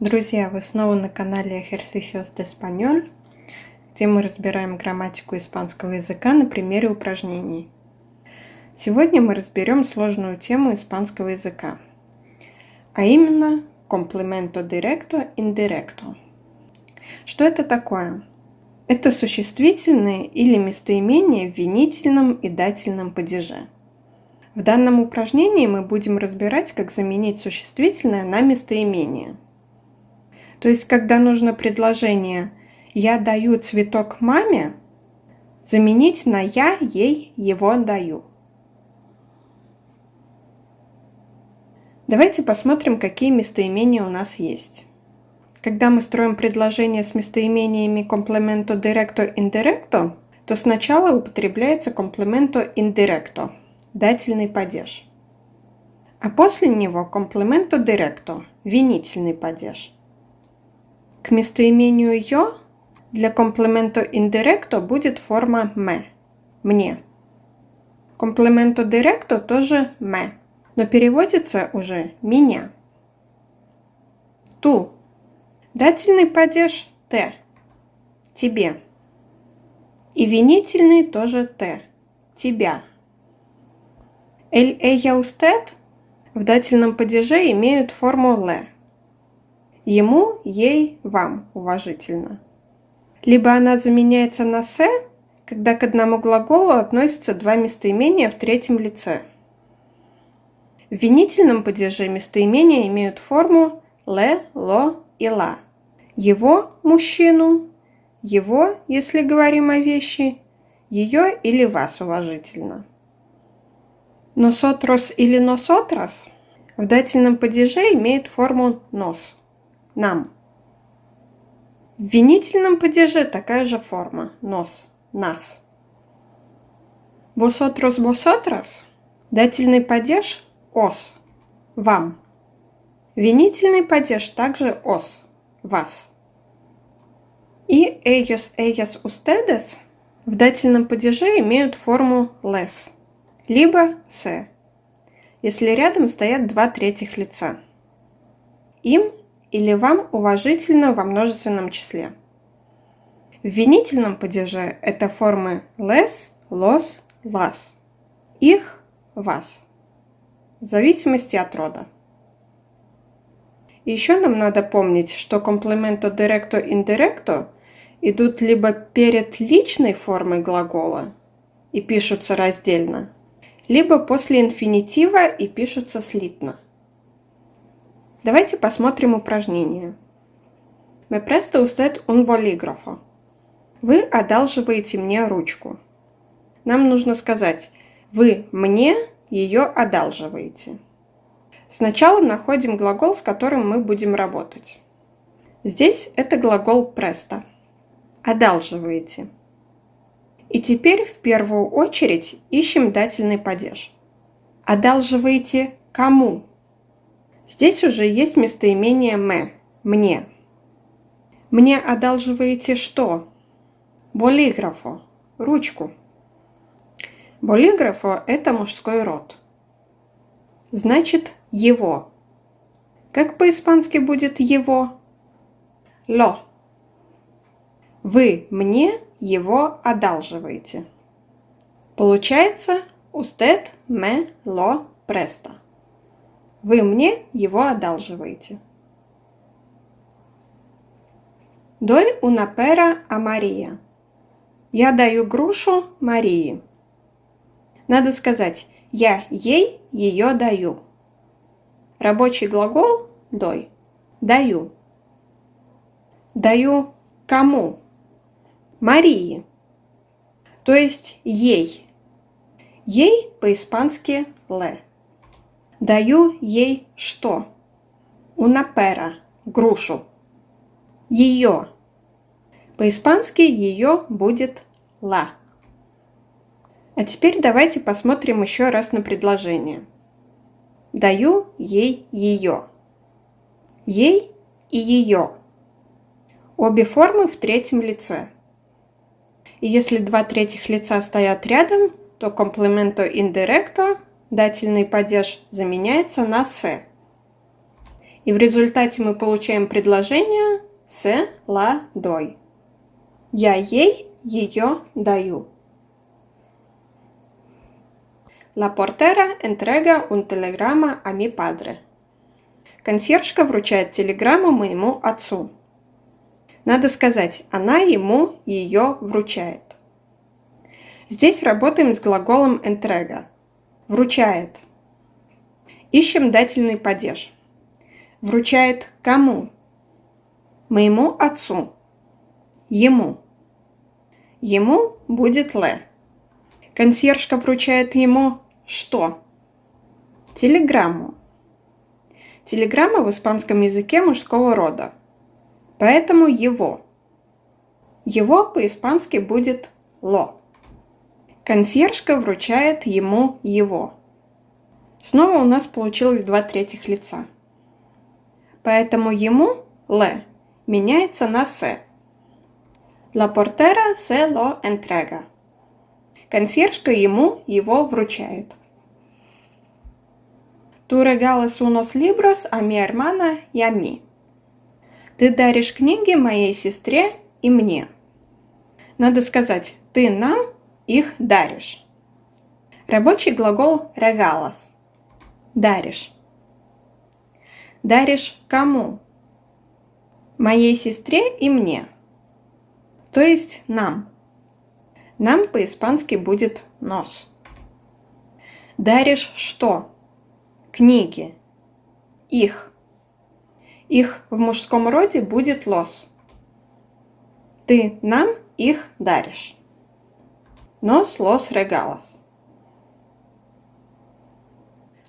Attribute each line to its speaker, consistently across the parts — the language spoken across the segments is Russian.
Speaker 1: Друзья, вы снова на канале Ejercicios de Español, где мы разбираем грамматику испанского языка на примере упражнений. Сегодня мы разберем сложную тему испанского языка, а именно complemento directo indirecto. Что это такое? Это существительные или местоимения в винительном и дательном падеже. В данном упражнении мы будем разбирать, как заменить существительное на местоимение – то есть, когда нужно предложение «я даю цветок маме», заменить на «я ей его даю». Давайте посмотрим, какие местоимения у нас есть. Когда мы строим предложение с местоимениями complemento directo indirecto, то сначала употребляется complemento indirecto – дательный падеж. А после него complemento directo – винительный падеж – к местоимению «ё» для комплементо индиректо будет форма «ме» – «мне». Комплементо директо тоже «ме», но переводится уже «меня». Ту. Дательный падеж «те» – «тебе». И винительный тоже «те» – «тебя». «Эль эя устед» в дательном падеже имеют форму «ле», Ему, ей, вам уважительно. Либо она заменяется на «се», когда к одному глаголу относятся два местоимения в третьем лице. В винительном падеже местоимения имеют форму «ле», «ло» и «ла». Его – мужчину, его, если говорим о вещи, ее или вас уважительно. Носотрос или носотрос в дательном падеже имеет форму «нос» нам. В винительном падеже такая же форма. Нос. Нас. Vosotros, vosotras. Дательный падеж – ос. Вам. Винительный падеж также ос. Вас. И ellos, ellas, ustedes в дательном падеже имеют форму les, либо se, если рядом стоят два третьих лица. Им или вам уважительно во множественном числе. В винительном падеже это формы les, los, las. Их, вас. В зависимости от рода. еще нам надо помнить, что комплементо directo indirecto идут либо перед личной формой глагола и пишутся раздельно, либо после инфинитива и пишутся слитно. Давайте посмотрим упражнение. Me presta usted un bolígrafo. Вы одалживаете мне ручку. Нам нужно сказать «Вы мне ее одалживаете». Сначала находим глагол, с которым мы будем работать. Здесь это глагол presto. Одалживаете. И теперь в первую очередь ищем дательный падеж. Одалживаете кому? Здесь уже есть местоимение «ме» – «мне». Мне одалживаете что? Болиграфо – ручку. Болиграфо – это мужской род. Значит, его. Как по-испански будет его? Ло. Вы мне его одалживаете. Получается, usted me lo presta. Вы мне его одалживаете. Una pera a Maria. Я даю грушу Марии. Надо сказать «я ей ее даю». Рабочий глагол «дой» – «даю». Даю кому? Марии. То есть ей. Ей по-испански «ле». Даю ей что? Унапера – грушу. Ее. По-испански ее будет ла. А теперь давайте посмотрим еще раз на предложение. Даю ей ее. Ей и ее. Обе формы в третьем лице. И если два третьих лица стоят рядом, то комплементо индиректо дательный падеж заменяется на «се». И в результате мы получаем предложение «se la doy». Я ей ее даю. La portera entrega un telegrama a mi padre. Консьержка вручает телеграмму моему отцу. Надо сказать, она ему ее вручает. Здесь работаем с глаголом entrega. Вручает. Ищем дательный падеж. Вручает кому? Моему отцу. Ему. Ему будет ле. Консьержка вручает ему что? Телеграмму. Телеграмма в испанском языке мужского рода. Поэтому его. Его по-испански будет ло. Консьержка вручает ему его. Снова у нас получилось два третьих лица. Поэтому ему, ле, меняется на се. La portera se lo entrega. Консьержка ему его вручает. Tú regalas unos libros a mi hermana y a mí. Ты даришь книги моей сестре и мне. Надо сказать, ты нам их даришь. Рабочий глагол regalas. Даришь. Даришь кому? Моей сестре и мне. То есть нам. Нам по-испански будет нос. Даришь что? Книги. Их. Их в мужском роде будет лос. Ты нам их даришь. Nos los regalas.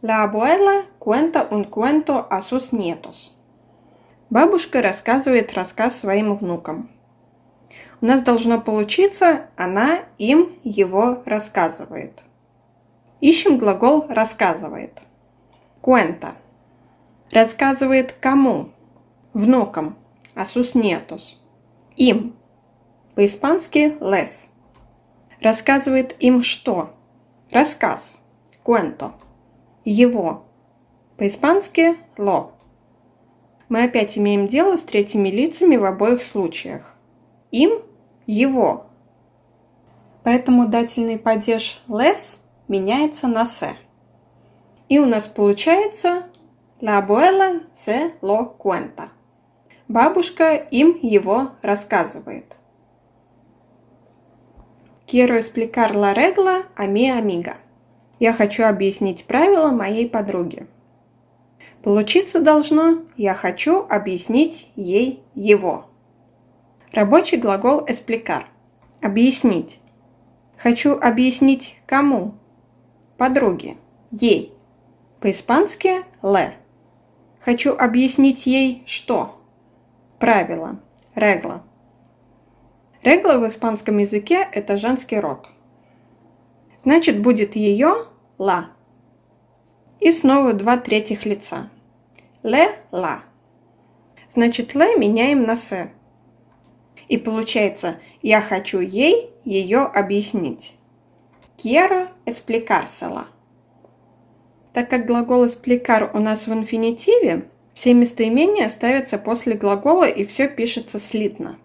Speaker 1: La abuela cuenta un cuento a sus nietos. Бабушка рассказывает рассказ своим внукам. У нас должно получиться «она им его рассказывает». Ищем глагол «рассказывает». Cuenta. Рассказывает кому? Внукам. А sus nietos. Им. По-испански les. Рассказывает им что? Рассказ. Cuento. Его. По-испански lo. Мы опять имеем дело с третьими лицами в обоих случаях. Им его. Поэтому дательный падеж less меняется на se. И у нас получается La abuela se lo cuenta. Бабушка им его рассказывает. Quiero explicar la regla a mi amiga. Я хочу объяснить правила моей подруге. Получиться должно «я хочу объяснить ей его». Рабочий глагол explicar – объяснить. Хочу объяснить кому? Подруге, ей. По-испански «le». Хочу объяснить ей что? Правило, регла. Регла в испанском языке – это женский род. Значит, будет ее «la». И снова два третьих лица. «la». Значит, «le» меняем на «se». И получается, я хочу ей ее объяснить. Quiero explicársela. Так как глагол explicar у нас в инфинитиве, все местоимения ставятся после глагола и все пишется слитно.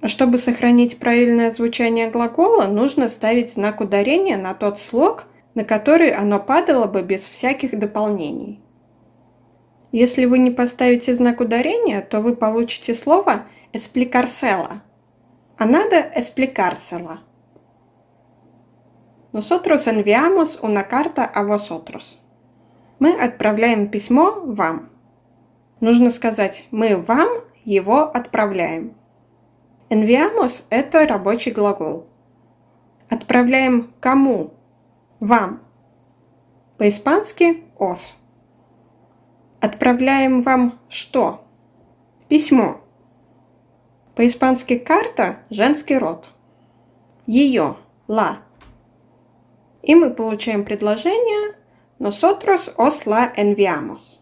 Speaker 1: А чтобы сохранить правильное звучание глагола, нужно ставить знак ударения на тот слог, на который оно падало бы без всяких дополнений. Если вы не поставите знак ударения, то вы получите слово explicársela. A nada explicársela. Nosotros enviamos una carta a vosotros. Мы отправляем письмо вам. Нужно сказать «мы вам его отправляем». Enviamos – это рабочий глагол. Отправляем кому? Вам. По-испански «os». Отправляем вам что? Письмо. По-испански карта – женский род. Ее – la. И мы получаем предложение Nosotros os la enviamos.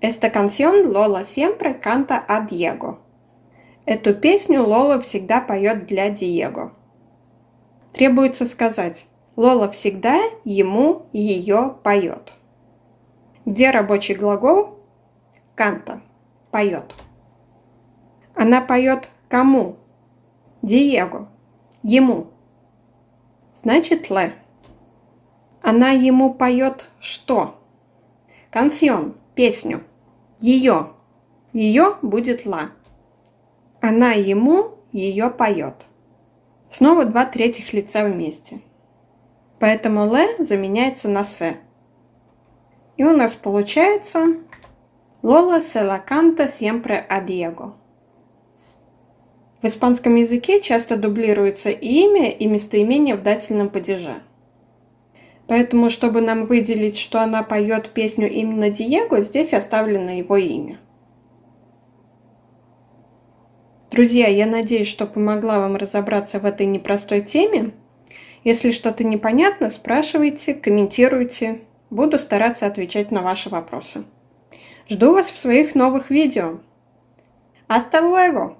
Speaker 1: Esta canción Lola siempre canta a Diego. Эту песню Лола всегда поет для Диего. Требуется сказать Лола всегда ему ее поет. Где рабочий глагол? Канта. Поет. Она поет кому? Диего. Ему. Значит, ле. Она ему поет что? Конфион. Песню. Ее. Ее будет ла. Она ему ее поет. Снова два третьих лица вместе. Поэтому ле заменяется на се. И у нас получается Lola se la canta siempre a Diego. В испанском языке часто дублируется и имя, и местоимение в дательном падеже. Поэтому, чтобы нам выделить, что она поет песню именно Диего, здесь оставлено его имя. Друзья, я надеюсь, что помогла вам разобраться в этой непростой теме. Если что-то непонятно, спрашивайте, комментируйте. Буду стараться отвечать на ваши вопросы. Жду вас в своих новых видео. Hasta luego!